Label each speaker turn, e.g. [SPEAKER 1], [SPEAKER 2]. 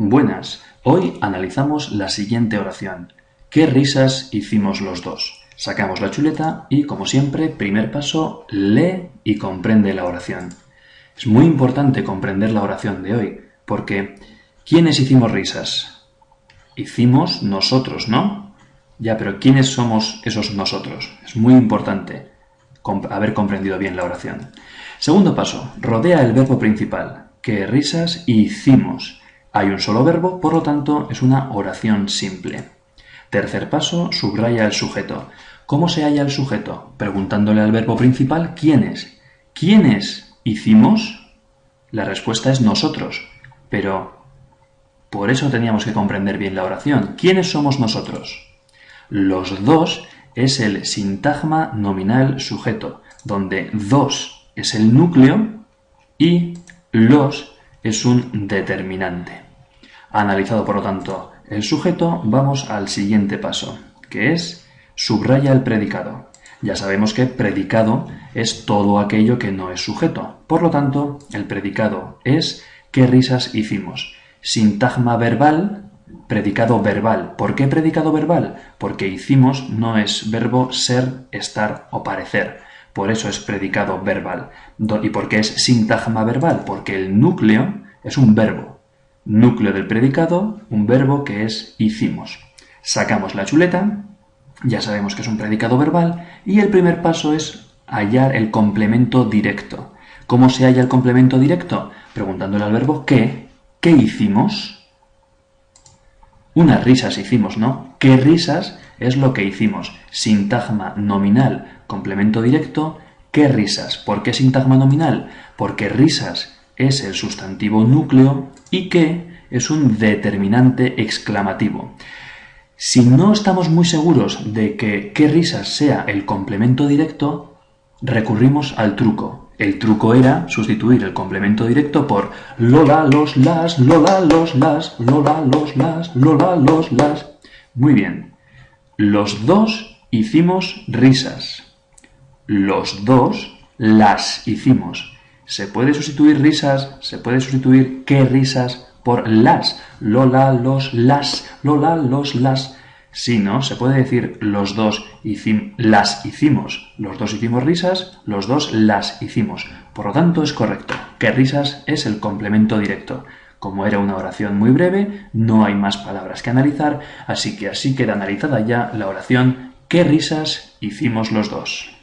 [SPEAKER 1] Buenas, hoy analizamos la siguiente oración. ¿Qué risas hicimos los dos? Sacamos la chuleta y, como siempre, primer paso, lee y comprende la oración. Es muy importante comprender la oración de hoy, porque ¿quiénes hicimos risas? Hicimos nosotros, ¿no? Ya, pero ¿quiénes somos esos nosotros? Es muy importante haber comprendido bien la oración. Segundo paso, rodea el verbo principal. ¿Qué risas hicimos? Hay un solo verbo, por lo tanto es una oración simple. Tercer paso, subraya el sujeto. ¿Cómo se halla el sujeto? Preguntándole al verbo principal ¿quiénes? ¿Quiénes hicimos? La respuesta es nosotros, pero por eso teníamos que comprender bien la oración. ¿Quiénes somos nosotros? Los dos es el sintagma nominal sujeto, donde dos es el núcleo y los es un determinante. Analizado, por lo tanto, el sujeto, vamos al siguiente paso, que es subraya el predicado. Ya sabemos que predicado es todo aquello que no es sujeto. Por lo tanto, el predicado es ¿qué risas hicimos? Sintagma verbal, predicado verbal. ¿Por qué predicado verbal? Porque hicimos no es verbo ser, estar o parecer. Por eso es predicado verbal. ¿Y por qué es sintagma verbal? Porque el núcleo es un verbo. Núcleo del predicado, un verbo que es hicimos. Sacamos la chuleta, ya sabemos que es un predicado verbal, y el primer paso es hallar el complemento directo. ¿Cómo se halla el complemento directo? Preguntándole al verbo qué, ¿qué hicimos? Unas risas hicimos, ¿no? ¿Qué risas es lo que hicimos? Sintagma nominal, complemento directo, ¿qué risas? ¿Por qué sintagma nominal? Porque risas es el sustantivo núcleo y qué es un determinante exclamativo. Si no estamos muy seguros de que qué risas sea el complemento directo, recurrimos al truco. El truco era sustituir el complemento directo por Lola, los, las, Lola, los, las, Lola, los, las, Lola, los, las. Muy bien. Los dos hicimos risas. Los dos las hicimos. Se puede sustituir risas, se puede sustituir qué risas por las. Lola, los, las, Lola, los, las. Si no, se puede decir los dos las hicimos. Los dos hicimos risas, los dos las hicimos. Por lo tanto, es correcto. Que risas es el complemento directo. Como era una oración muy breve, no hay más palabras que analizar, así que así queda analizada ya la oración ¿Qué risas hicimos los dos?